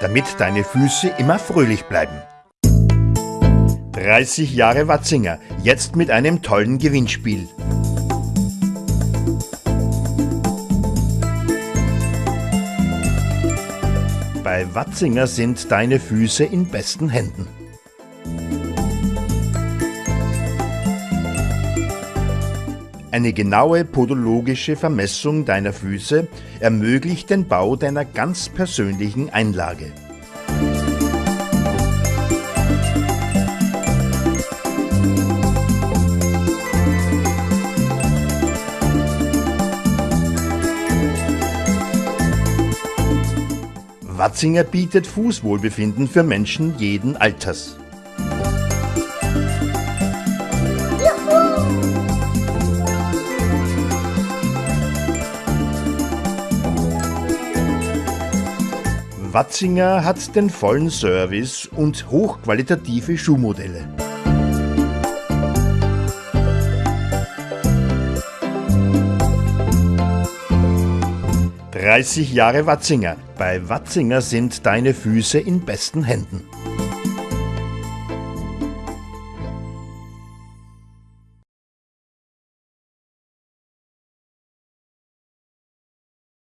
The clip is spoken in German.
damit deine Füße immer fröhlich bleiben. 30 Jahre Watzinger, jetzt mit einem tollen Gewinnspiel. Bei Watzinger sind deine Füße in besten Händen. Eine genaue podologische Vermessung deiner Füße ermöglicht den Bau deiner ganz persönlichen Einlage. Watzinger bietet Fußwohlbefinden für Menschen jeden Alters. Watzinger hat den vollen Service und hochqualitative Schuhmodelle. »30 Jahre Watzinger. Bei Watzinger sind deine Füße in besten Händen.«